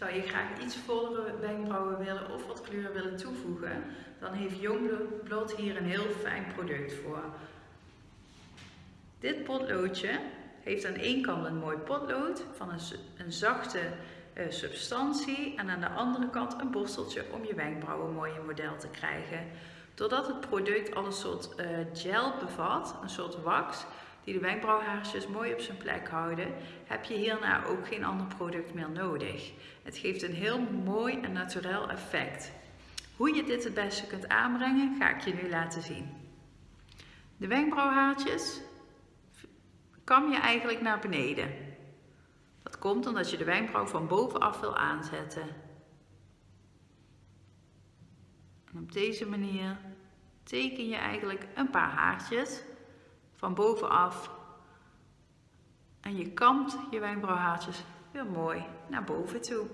Zou je graag iets vollere wenkbrauwen willen of wat kleur willen toevoegen, dan heeft Youngblood hier een heel fijn product voor. Dit potloodje heeft aan één kant een mooi potlood van een, een zachte uh, substantie en aan de andere kant een borsteltje om je wenkbrauwen mooi in model te krijgen. Doordat het product al een soort uh, gel bevat, een soort wax, die de wenkbrauwhaarsjes mooi op zijn plek houden, heb je hierna ook geen ander product meer nodig. Het geeft een heel mooi en natuurlijk effect. Hoe je dit het beste kunt aanbrengen, ga ik je nu laten zien. De wenkbrauwhaartjes kam je eigenlijk naar beneden. Dat komt omdat je de wenkbrauw van bovenaf wil aanzetten. En op deze manier teken je eigenlijk een paar haartjes van bovenaf. En je kamt je wenkbrauwhaartjes weer mooi naar boven toe.